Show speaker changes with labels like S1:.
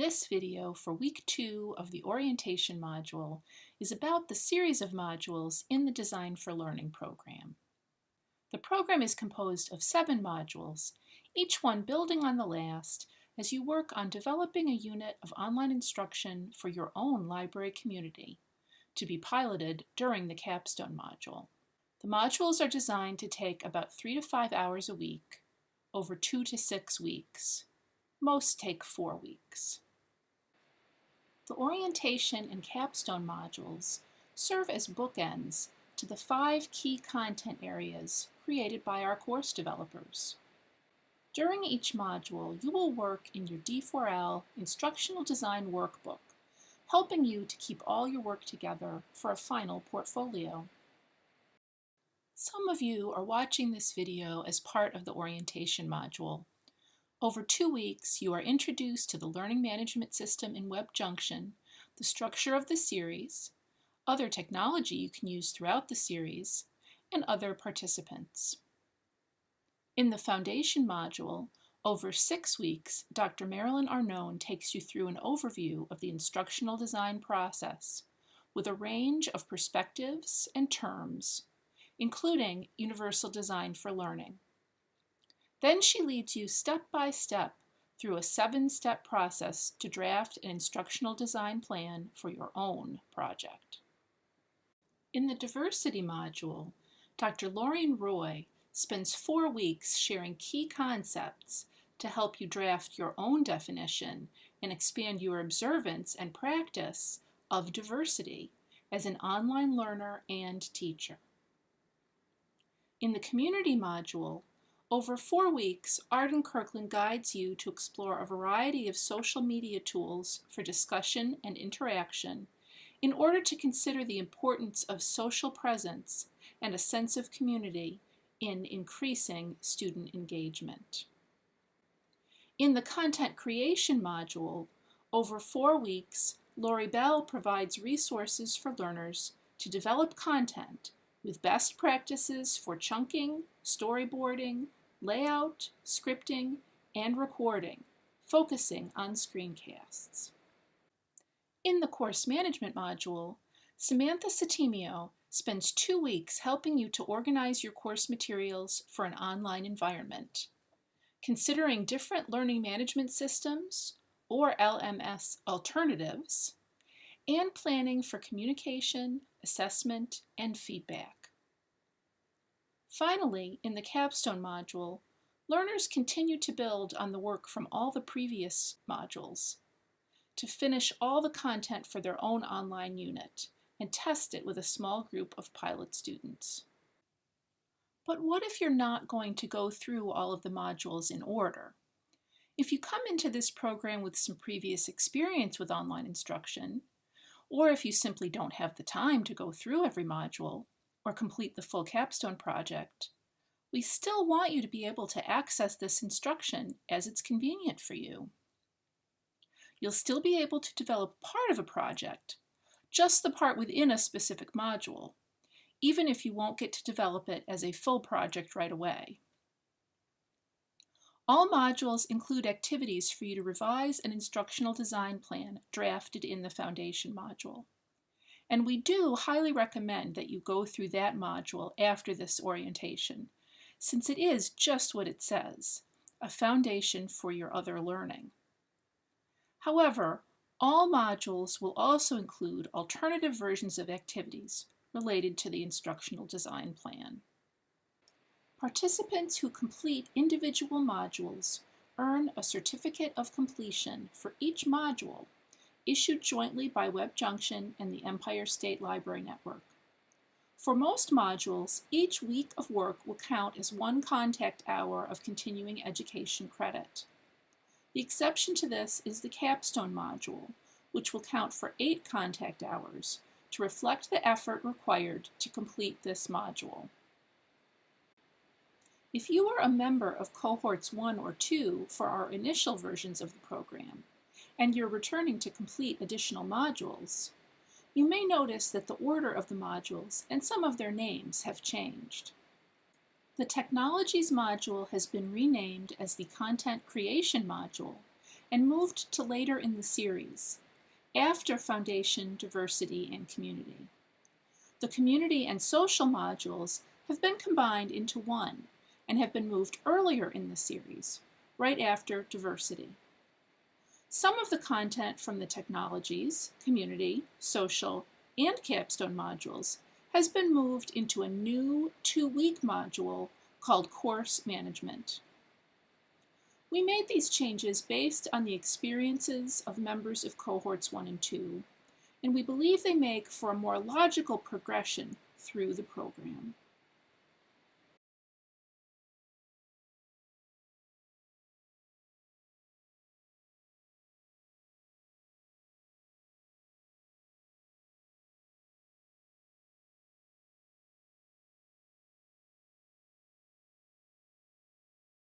S1: This video for week two of the orientation module is about the series of modules in the Design for Learning program. The program is composed of seven modules, each one building on the last as you work on developing a unit of online instruction for your own library community to be piloted during the capstone module. The modules are designed to take about three to five hours a week over two to six weeks. Most take four weeks. The orientation and capstone modules serve as bookends to the five key content areas created by our course developers. During each module, you will work in your D4L Instructional Design Workbook, helping you to keep all your work together for a final portfolio. Some of you are watching this video as part of the orientation module. Over two weeks, you are introduced to the Learning Management System in WebJunction, the structure of the series, other technology you can use throughout the series, and other participants. In the Foundation module, over six weeks, Dr. Marilyn Arnone takes you through an overview of the instructional design process with a range of perspectives and terms, including universal design for learning. Then she leads you step by step through a seven-step process to draft an instructional design plan for your own project. In the diversity module, Dr. Loriene Roy spends four weeks sharing key concepts to help you draft your own definition and expand your observance and practice of diversity as an online learner and teacher. In the community module, over four weeks, Arden Kirkland guides you to explore a variety of social media tools for discussion and interaction in order to consider the importance of social presence and a sense of community in increasing student engagement. In the content creation module, over four weeks, Lori Bell provides resources for learners to develop content with best practices for chunking, storyboarding, layout, scripting, and recording, focusing on screencasts. In the course management module, Samantha Satimio spends two weeks helping you to organize your course materials for an online environment, considering different learning management systems or LMS alternatives, and planning for communication, assessment, and feedback. Finally, in the capstone module, learners continue to build on the work from all the previous modules to finish all the content for their own online unit and test it with a small group of pilot students. But what if you're not going to go through all of the modules in order? If you come into this program with some previous experience with online instruction, or if you simply don't have the time to go through every module, or complete the full capstone project, we still want you to be able to access this instruction as it's convenient for you. You'll still be able to develop part of a project, just the part within a specific module, even if you won't get to develop it as a full project right away. All modules include activities for you to revise an instructional design plan drafted in the Foundation module. And we do highly recommend that you go through that module after this orientation, since it is just what it says, a foundation for your other learning. However, all modules will also include alternative versions of activities related to the instructional design plan. Participants who complete individual modules earn a certificate of completion for each module issued jointly by WebJunction and the Empire State Library Network. For most modules, each week of work will count as one contact hour of continuing education credit. The exception to this is the capstone module, which will count for eight contact hours to reflect the effort required to complete this module. If you are a member of cohorts 1 or 2 for our initial versions of the program, and you're returning to complete additional modules, you may notice that the order of the modules and some of their names have changed. The Technologies module has been renamed as the Content Creation module, and moved to later in the series, after Foundation, Diversity, and Community. The community and social modules have been combined into one and have been moved earlier in the series, right after diversity. Some of the content from the technologies, community, social, and capstone modules has been moved into a new two-week module called Course Management. We made these changes based on the experiences of members of cohorts 1 and 2, and we believe they make for a more logical progression through the program.